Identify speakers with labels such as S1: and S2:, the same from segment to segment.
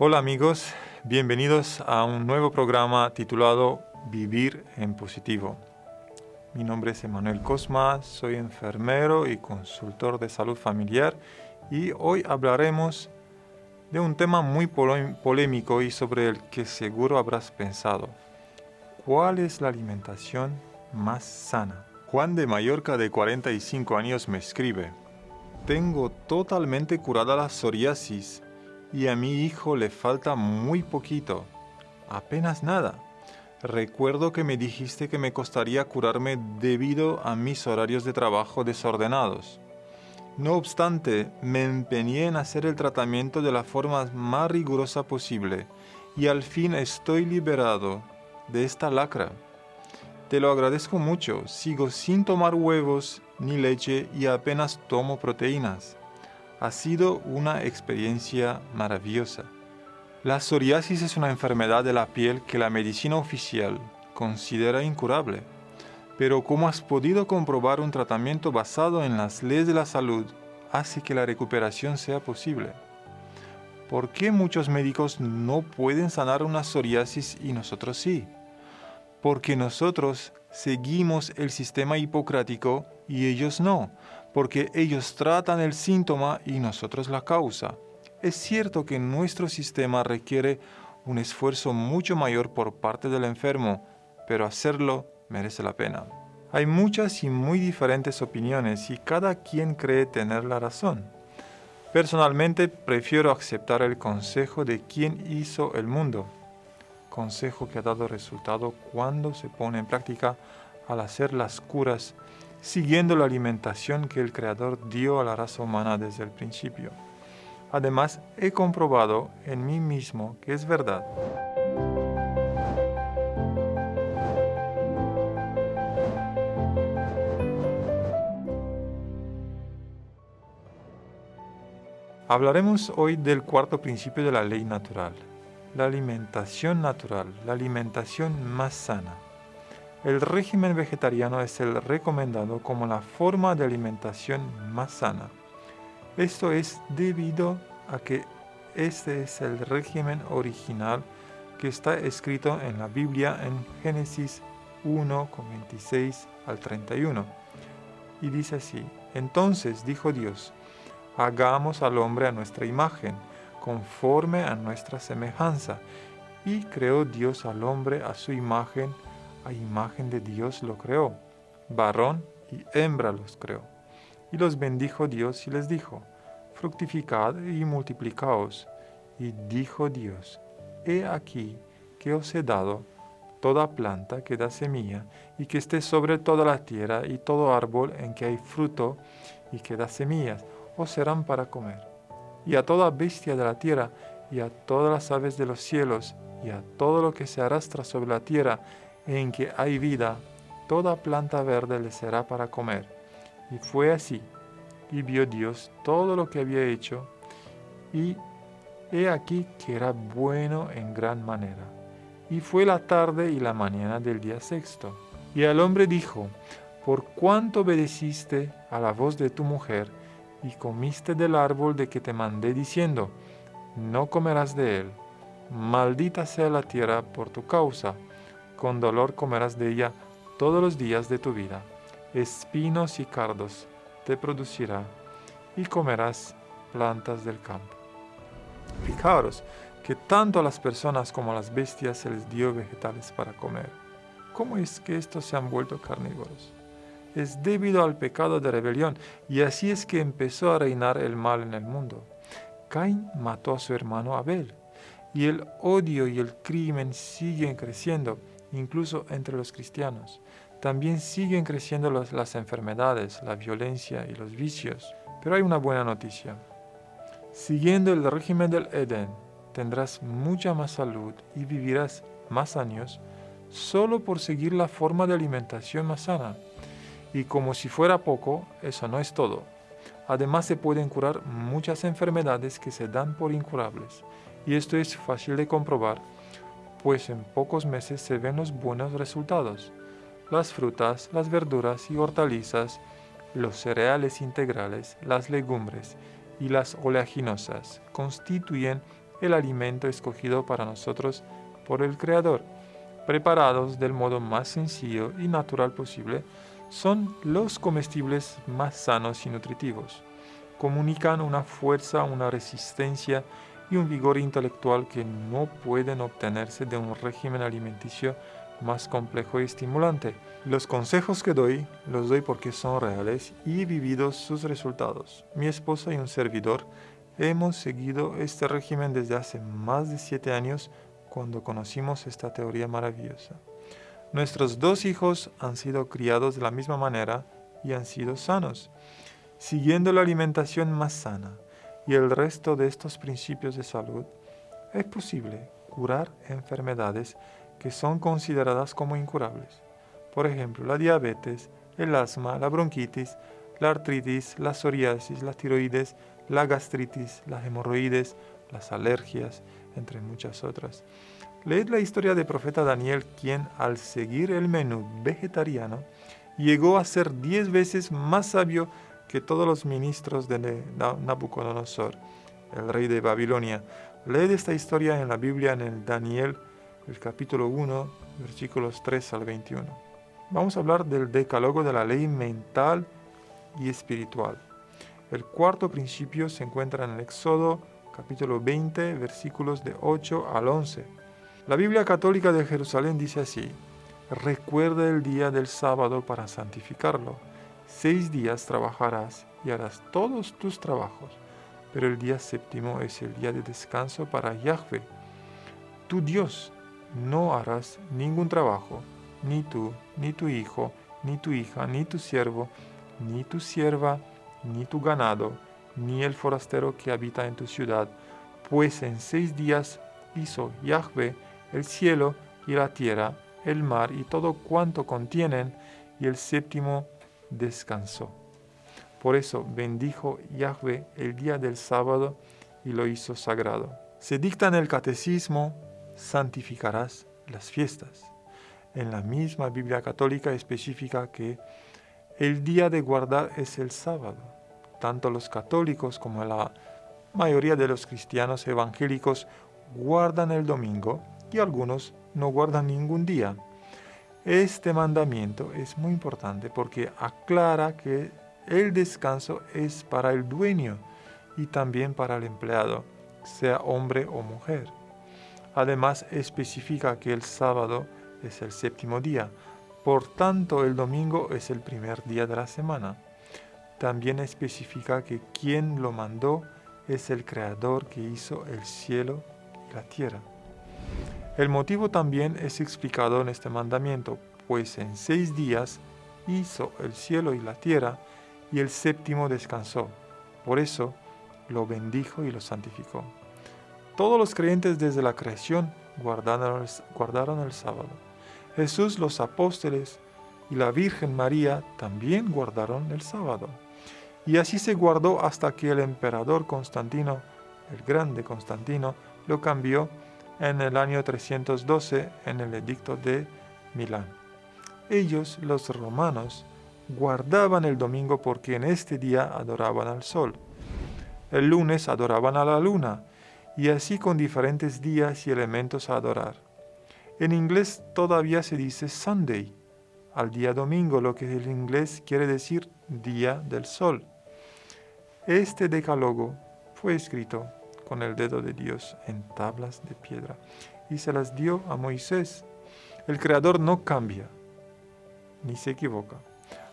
S1: Hola amigos, bienvenidos a un nuevo programa titulado Vivir en Positivo. Mi nombre es Emanuel Cosma, soy enfermero y consultor de salud familiar y hoy hablaremos de un tema muy polémico y sobre el que seguro habrás pensado. ¿Cuál es la alimentación más sana? Juan de Mallorca de 45 años me escribe, tengo totalmente curada la psoriasis y a mi hijo le falta muy poquito, apenas nada. Recuerdo que me dijiste que me costaría curarme debido a mis horarios de trabajo desordenados. No obstante, me empeñé en hacer el tratamiento de la forma más rigurosa posible y al fin estoy liberado de esta lacra. Te lo agradezco mucho, sigo sin tomar huevos ni leche y apenas tomo proteínas. Ha sido una experiencia maravillosa. La psoriasis es una enfermedad de la piel que la medicina oficial considera incurable. Pero como has podido comprobar, un tratamiento basado en las leyes de la salud hace que la recuperación sea posible. ¿Por qué muchos médicos no pueden sanar una psoriasis y nosotros sí? Porque nosotros seguimos el sistema hipocrático y ellos no porque ellos tratan el síntoma y nosotros la causa. Es cierto que nuestro sistema requiere un esfuerzo mucho mayor por parte del enfermo, pero hacerlo merece la pena. Hay muchas y muy diferentes opiniones y cada quien cree tener la razón. Personalmente prefiero aceptar el consejo de quien hizo el mundo, consejo que ha dado resultado cuando se pone en práctica al hacer las curas siguiendo la alimentación que el Creador dio a la raza humana desde el principio. Además, he comprobado en mí mismo que es verdad. Hablaremos hoy del cuarto principio de la ley natural, la alimentación natural, la alimentación más sana. El régimen vegetariano es el recomendado como la forma de alimentación más sana. Esto es debido a que este es el régimen original que está escrito en la Biblia en Génesis 1, 26 al 31. Y dice así, entonces dijo Dios, hagamos al hombre a nuestra imagen, conforme a nuestra semejanza. Y creó Dios al hombre a su imagen, a imagen de Dios lo creó, varón y hembra los creó. Y los bendijo Dios y les dijo, fructificad y multiplicaos. Y dijo Dios, he aquí que os he dado toda planta que da semilla y que esté sobre toda la tierra y todo árbol en que hay fruto y que da semillas, os serán para comer. Y a toda bestia de la tierra y a todas las aves de los cielos y a todo lo que se arrastra sobre la tierra en que hay vida, toda planta verde le será para comer. Y fue así. Y vio Dios todo lo que había hecho, y he aquí que era bueno en gran manera. Y fue la tarde y la mañana del día sexto. Y el hombre dijo, por cuánto obedeciste a la voz de tu mujer, y comiste del árbol de que te mandé diciendo, no comerás de él, maldita sea la tierra por tu causa con dolor comerás de ella todos los días de tu vida. Espinos y cardos te producirá y comerás plantas del campo. Fijaros que tanto a las personas como a las bestias se les dio vegetales para comer. ¿Cómo es que estos se han vuelto carnívoros? Es debido al pecado de rebelión y así es que empezó a reinar el mal en el mundo. Caín mató a su hermano Abel y el odio y el crimen siguen creciendo incluso entre los cristianos. También siguen creciendo las enfermedades, la violencia y los vicios. Pero hay una buena noticia. Siguiendo el régimen del Edén, tendrás mucha más salud y vivirás más años solo por seguir la forma de alimentación más sana. Y como si fuera poco, eso no es todo. Además se pueden curar muchas enfermedades que se dan por incurables. Y esto es fácil de comprobar pues en pocos meses se ven los buenos resultados. Las frutas, las verduras y hortalizas, los cereales integrales, las legumbres y las oleaginosas constituyen el alimento escogido para nosotros por el Creador, preparados del modo más sencillo y natural posible, son los comestibles más sanos y nutritivos. Comunican una fuerza, una resistencia y un vigor intelectual que no pueden obtenerse de un régimen alimenticio más complejo y estimulante. Los consejos que doy los doy porque son reales y he vivido sus resultados. Mi esposa y un servidor hemos seguido este régimen desde hace más de siete años cuando conocimos esta teoría maravillosa. Nuestros dos hijos han sido criados de la misma manera y han sido sanos, siguiendo la alimentación más sana y el resto de estos principios de salud, es posible curar enfermedades que son consideradas como incurables. Por ejemplo, la diabetes, el asma, la bronquitis, la artritis, la psoriasis, la tiroides, la gastritis, las hemorroides, las alergias, entre muchas otras. Leed la historia del profeta Daniel, quien al seguir el menú vegetariano, llegó a ser diez veces más sabio que todos los ministros de Nabucodonosor, el rey de Babilonia. Leed esta historia en la Biblia en el Daniel, el capítulo 1, versículos 3 al 21. Vamos a hablar del decálogo de la ley mental y espiritual. El cuarto principio se encuentra en el Éxodo capítulo 20, versículos de 8 al 11. La Biblia Católica de Jerusalén dice así, Recuerda el día del sábado para santificarlo Seis días trabajarás y harás todos tus trabajos, pero el día séptimo es el día de descanso para Yahweh, tu Dios. No harás ningún trabajo, ni tú, ni tu hijo, ni tu hija, ni tu siervo, ni tu sierva, ni tu ganado, ni el forastero que habita en tu ciudad, pues en seis días hizo Yahweh el cielo y la tierra, el mar y todo cuanto contienen, y el séptimo descansó. Por eso bendijo Yahweh el día del sábado y lo hizo sagrado. Se dicta en el catecismo, santificarás las fiestas. En la misma Biblia católica especifica que el día de guardar es el sábado. Tanto los católicos como la mayoría de los cristianos evangélicos guardan el domingo y algunos no guardan ningún día. Este mandamiento es muy importante porque aclara que el descanso es para el dueño y también para el empleado, sea hombre o mujer. Además especifica que el sábado es el séptimo día, por tanto el domingo es el primer día de la semana. También especifica que quien lo mandó es el creador que hizo el cielo y la tierra. El motivo también es explicado en este mandamiento, pues en seis días hizo el cielo y la tierra, y el séptimo descansó. Por eso lo bendijo y lo santificó. Todos los creyentes desde la creación guardaron el, sábado. Jesús, los apóstoles y la Virgen María también guardaron el sábado. Y así se guardó hasta que el emperador Constantino, el grande Constantino, lo cambió en el año 312 en el edicto de Milán. Ellos, los romanos, guardaban el domingo porque en este día adoraban al sol. El lunes adoraban a la luna y así con diferentes días y elementos a adorar. En inglés todavía se dice Sunday, al día domingo, lo que en inglés quiere decir día del sol. Este decálogo fue escrito con el dedo de Dios en tablas de piedra y se las dio a Moisés. El Creador no cambia, ni se equivoca.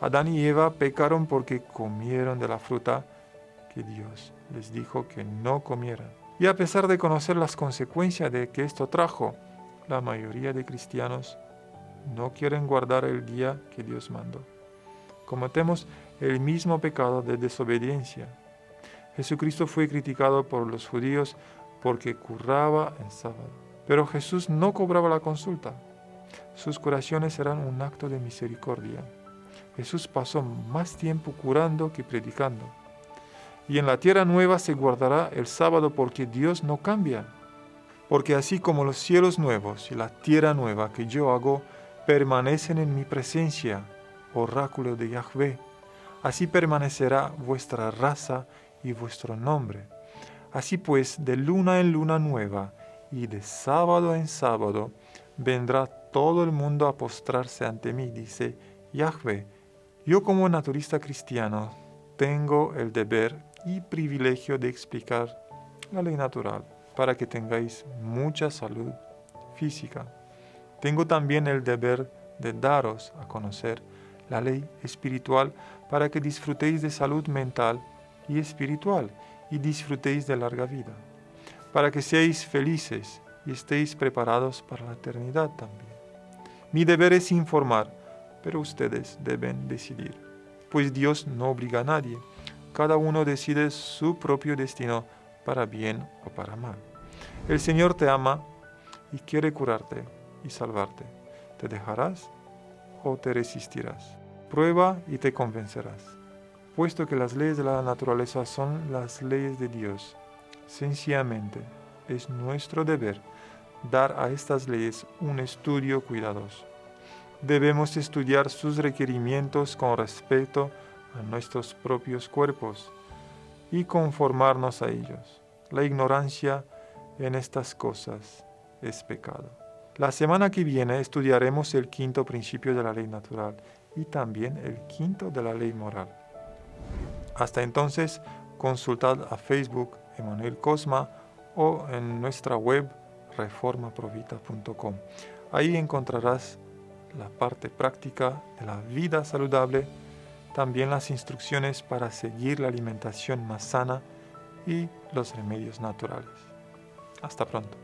S1: Adán y Eva pecaron porque comieron de la fruta que Dios les dijo que no comieran. Y a pesar de conocer las consecuencias de que esto trajo, la mayoría de cristianos no quieren guardar el día que Dios mandó. Cometemos el mismo pecado de desobediencia Jesucristo fue criticado por los judíos porque curaba en sábado. Pero Jesús no cobraba la consulta. Sus curaciones eran un acto de misericordia. Jesús pasó más tiempo curando que predicando. Y en la tierra nueva se guardará el sábado porque Dios no cambia. Porque así como los cielos nuevos y la tierra nueva que yo hago permanecen en mi presencia, oráculo de Yahvé, así permanecerá vuestra raza y vuestro nombre. Así pues, de luna en luna nueva y de sábado en sábado, vendrá todo el mundo a postrarse ante mí, dice Yahweh. Yo como naturista cristiano tengo el deber y privilegio de explicar la ley natural para que tengáis mucha salud física. Tengo también el deber de daros a conocer la ley espiritual para que disfrutéis de salud mental y espiritual y disfrutéis de larga vida, para que seáis felices y estéis preparados para la eternidad también. Mi deber es informar, pero ustedes deben decidir, pues Dios no obliga a nadie, cada uno decide su propio destino para bien o para mal. El Señor te ama y quiere curarte y salvarte. ¿Te dejarás o te resistirás? Prueba y te convencerás. Puesto que las leyes de la naturaleza son las leyes de Dios, sencillamente es nuestro deber dar a estas leyes un estudio cuidadoso. Debemos estudiar sus requerimientos con respecto a nuestros propios cuerpos y conformarnos a ellos. La ignorancia en estas cosas es pecado. La semana que viene estudiaremos el quinto principio de la ley natural y también el quinto de la ley moral. Hasta entonces, consultad a Facebook Emanuel Cosma o en nuestra web reformaprovita.com. Ahí encontrarás la parte práctica de la vida saludable, también las instrucciones para seguir la alimentación más sana y los remedios naturales. Hasta pronto.